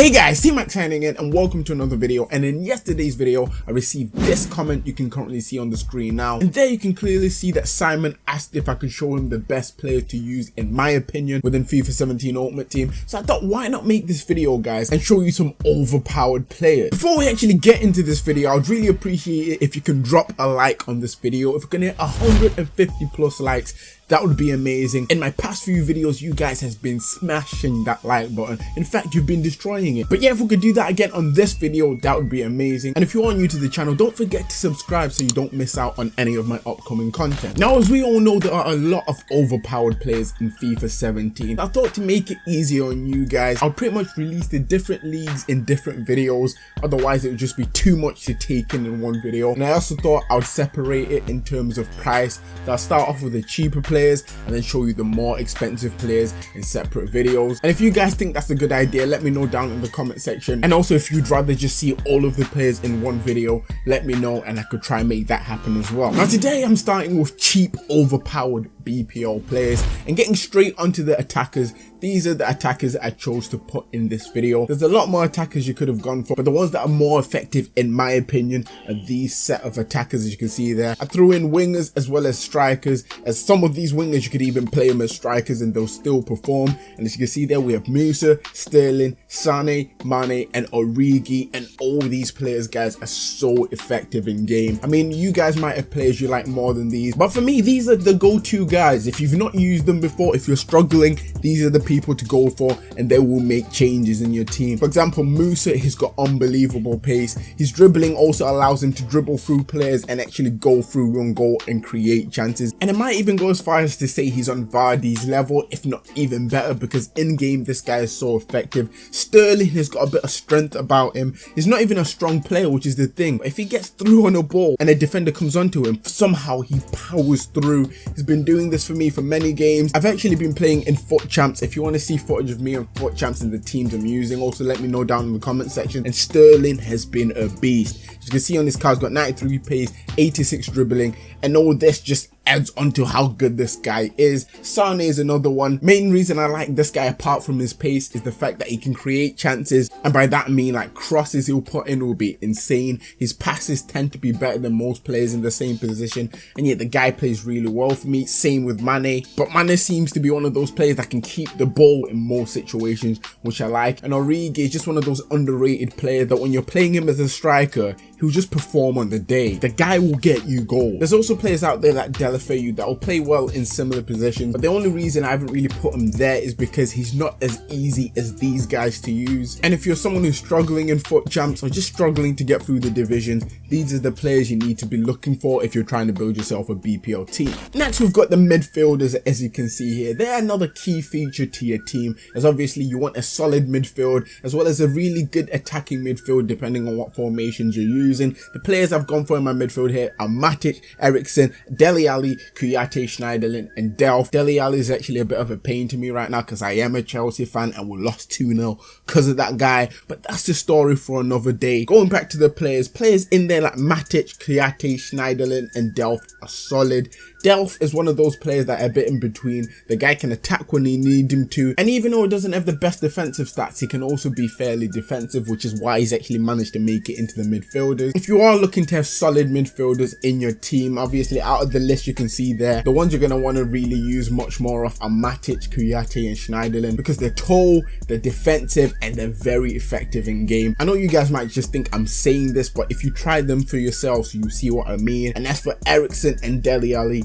Hey guys, T-Max signing in and welcome to another video. And in yesterday's video I received this comment you can currently see on the screen now. And there you can clearly see that Simon asked if I could show him the best player to use in my opinion within FIFA 17 Ultimate Team. So I thought why not make this video guys and show you some overpowered players. Before we actually get into this video I'd really appreciate it if you can drop a like on this video. If we can hit 150 plus likes that would be amazing. In my past few videos, you guys has been smashing that like button. In fact, you've been destroying it. But yeah, if we could do that again on this video, that would be amazing. And if you are new to the channel, don't forget to subscribe so you don't miss out on any of my upcoming content. Now, as we all know, there are a lot of overpowered players in FIFA 17. I thought to make it easier on you guys, I'll pretty much release the different leagues in different videos. Otherwise, it would just be too much to take in in one video. And I also thought I would separate it in terms of price. So I'll start off with the cheaper players players and then show you the more expensive players in separate videos. And if you guys think that's a good idea, let me know down in the comment section. And also if you'd rather just see all of the players in one video, let me know and I could try and make that happen as well. Now today I'm starting with cheap overpowered BPL players and getting straight onto the attackers these are the attackers I chose to put in this video. There's a lot more attackers you could have gone for, but the ones that are more effective in my opinion are these set of attackers as you can see there. I threw in wingers as well as strikers, as some of these wingers you could even play them as strikers and they'll still perform. And as you can see there, we have Musa, Sterling, Sane, Mane, and Origi, and all these players, guys, are so effective in game. I mean, you guys might have players you like more than these, but for me, these are the go-to guys. Guys if you've not used them before, if you're struggling, these are the people to go for and they will make changes in your team. For example, Musa, he's got unbelievable pace. His dribbling also allows him to dribble through players and actually go through run goal and create chances. And it might even go as far as to say he's on Vardy's level, if not even better, because in game, this guy is so effective. Sterling has got a bit of strength about him. He's not even a strong player, which is the thing. If he gets through on a ball and a defender comes onto him, somehow he powers through. He's been doing this for me for many games. I've actually been playing in FUT Champs. If you want to see footage of me and FUT Champs and the teams I'm using, also let me know down in the comment section. And Sterling has been a beast. As you can see on this card, he's got 93 pace, 86 dribbling, and all this just adds on to how good this guy is. Sane is another one. Main reason I like this guy apart from his pace is the fact that he can create chances and by that I mean like crosses he'll put in will be insane. His passes tend to be better than most players in the same position and yet the guy plays really well for me. Same with Mane but Mane seems to be one of those players that can keep the ball in most situations which I like and Origi is just one of those underrated players that when you're playing him as a striker he'll just perform on the day. The guy will get you goals. There's also players out there like Deulofeu that will play well in similar positions, but the only reason I haven't really put him there is because he's not as easy as these guys to use. And if you're someone who's struggling in FUT Champs or just struggling to get through the divisions, these are the players you need to be looking for if you're trying to build yourself a BPL team. Next, we've got the midfielders, as you can see here. They're another key feature to your team, as obviously you want a solid midfield, as well as a really good attacking midfield, depending on what formations you're using. The players I've gone for in my midfield here are Matic, Eriksen, Dele Alli, Kouyaté, Schneiderlin and Delph. Dele Alli is actually a bit of a pain to me right now because I am a Chelsea fan and we lost 2-0 because of that guy. But that's the story for another day. Going back to the players, players in there like Matic, Kouyaté, Schneiderlin and Delph are solid. Delph is one of those players that are a bit in between. The guy can attack when you need him to. And even though he doesn't have the best defensive stats, he can also be fairly defensive, which is why he's actually managed to make it into the midfielders. If you are looking to have solid midfielders in your team, obviously out of the list you can see there, the ones you're going to want to really use much more of are Matic, Kouyaté and Schneiderlin because they're tall, they're defensive and they're very effective in game. I know you guys might just think I'm saying this, but if you try them for yourselves, you see what I mean. And as for Eriksen and Dele Alli,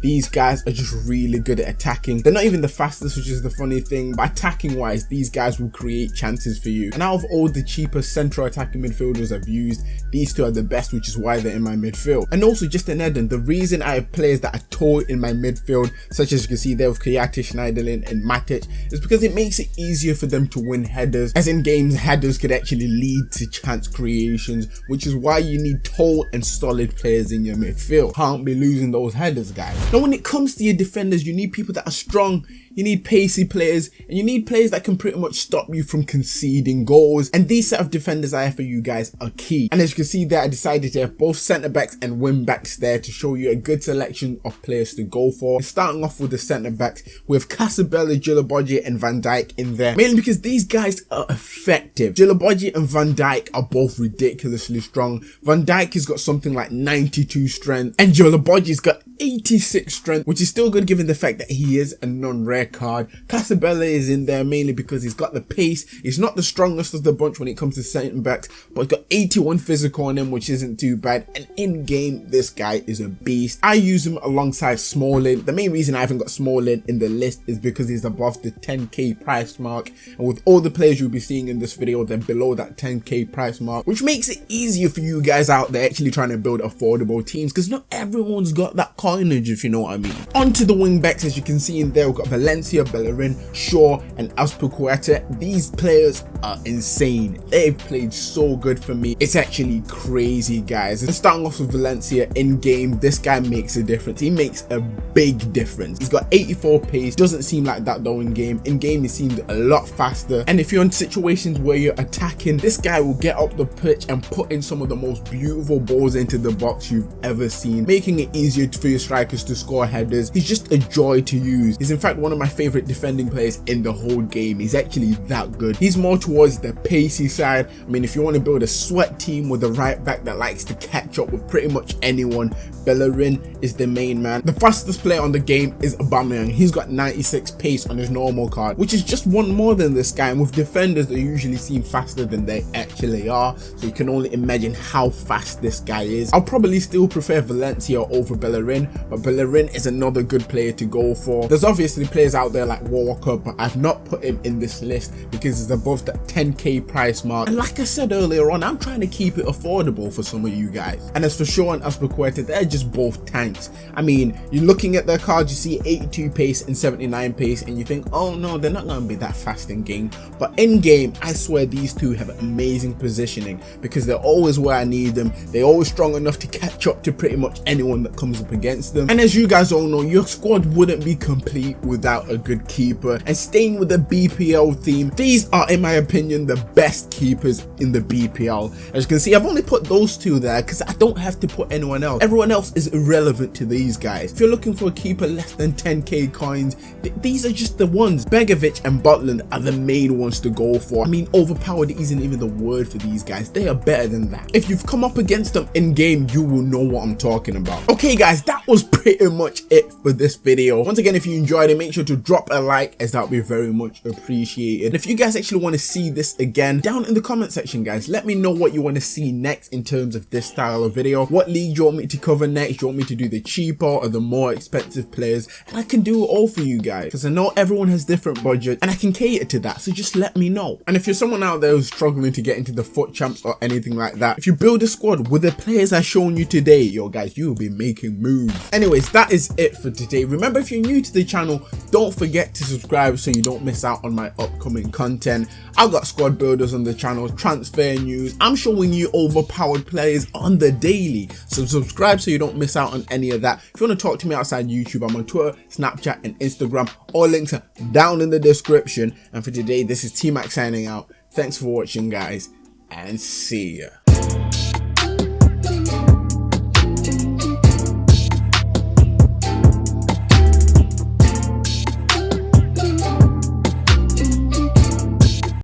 these guys are just really good at attacking. They're not even the fastest, which is the funny thing, but attacking wise, these guys will create chances for you. And out of all the cheaper central attacking midfielders I've used, these two are the best, which is why they're in my midfield. And also just an add the reason I have players that are tall in my midfield, such as you can see there with Kouyaté, Schneiderlin and Matic, is because it makes it easier for them to win headers, as in games headers could actually lead to chance creations, which is why you need tall and solid players in your midfield. Can't be losing those headers, guys. Now when it comes to your defenders, you need people that are strong, you need pacey players, and you need players that can pretty much stop you from conceding goals. And these set of defenders I have for you guys are key. And as you can see there, I decided to have both centre backs and wing backs there to show you a good selection of players to go for. Starting off with the centre backs with Casabella, Djilobodji and Van Dijk in there. Mainly because these guys are effective. Djilobodji and Van Dijk are both ridiculously strong. Van Dijk has got something like 92 strength and Djilobodji's got 86 strength, which is still good given the fact that he is a non-rare card. Casabella is in there mainly because he's got the pace. He's not the strongest of the bunch when it comes to centre backs, but he's got 81 physical on him, which isn't too bad. And in game, this guy is a beast. I use him alongside Smalling. The main reason I haven't got Smalling in the list is because he's above the 10k price mark. And with all the players you'll be seeing in this video, they're below that 10k price mark, which makes it easier for you guys out there actually trying to build affordable teams because not everyone's got that coinage, if you know what I mean. Onto the wing backs, as you can see in there, we've got Valencia, Bellerin, Shaw, and Azpilicueta. These players are insane. They've played so good for me. It's actually crazy, guys. And starting off with Valencia in game, this guy makes a difference. He makes a big difference. He's got 84 pace. Doesn't seem like that though in game. In game, he seemed a lot faster. And if you're in situations where you're attacking, this guy will get up the pitch and put in some of the most beautiful balls into the box you've ever seen, making it easier for your strikers to score headers. He's just a joy to use. He's in fact one of my favorite defending players in the whole game. He's actually that good. He's more towards the pacey side. I mean, if you want to build a sweat team with a right back that likes to catch up with pretty much anyone, Bellerin is the main man. The fastest player on the game is Aubameyang. He's got 96 pace on his normal card, which is just one more than this guy. And with defenders, they usually seem faster than they actually are. So you can only imagine how fast this guy is. I'll probably still prefer Valencia over Bellerin, but Bellerin is another good player to go for. There's obviously players out there like Walker, but I've not put him in this list because he's above that 10k price mark. And like I said earlier on, I'm trying to keep it affordable for some of you guys. And as for Shaw and they're just both tanks. I mean, you're looking at their cards, you see 82 pace and 79 pace, and you think, oh no, they're not going to be that fast in game. But in game, I swear these two have amazing positioning because they're always where I need them. They're always strong enough to catch up to pretty much anyone that comes up against them. And as you guys all know, your squad wouldn't be complete without a good keeper. And staying with the BPL theme, these are, in my opinion, the best keepers in the BPL. As you can see, I've only put those two there because I don't have to put anyone else. Everyone else is irrelevant to these guys. If you're looking for a keeper less than 10k coins, th these are just the ones. Begovic and Butland are the main ones to go for. I mean, overpowered isn't even the word for these guys. They are better than that. If you've come up against them in game, you will know what I'm talking about. Okay, guys, that was pretty much it for this video. Once again, if you enjoyed it, make sure to drop a like as that would be very much appreciated. If you guys actually want to see this again, down in the comment section, guys, let me know what you want to see next in terms of this style of video. What league you want me to cover next? You want me to do the cheaper or the more expensive players? And I can do it all for you guys because I know everyone has different budget and I can cater to that. So just let me know. And if you're someone out there who's struggling to get into the FUT champs or anything like that, if you build a squad with the players I've shown you today, yo guys, you will be making moves. Anyways, that is it for today. Remember, if you're new to the channel, don't forget to subscribe so you don't miss out on my upcoming content. I've got squad builders on the channel, transfer news. I'm showing you overpowered players on the daily. So subscribe so you don't miss out on any of that. If you want to talk to me outside YouTube, I'm on Twitter, Snapchat, and Instagram. All links are down in the description. And for today, this is T-Mac signing out. Thanks for watching, guys, and see ya.